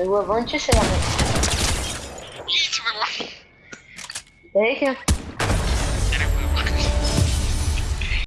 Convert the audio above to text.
Eu avante mesmo. Ih, tu vai lá. Eita. Caramba.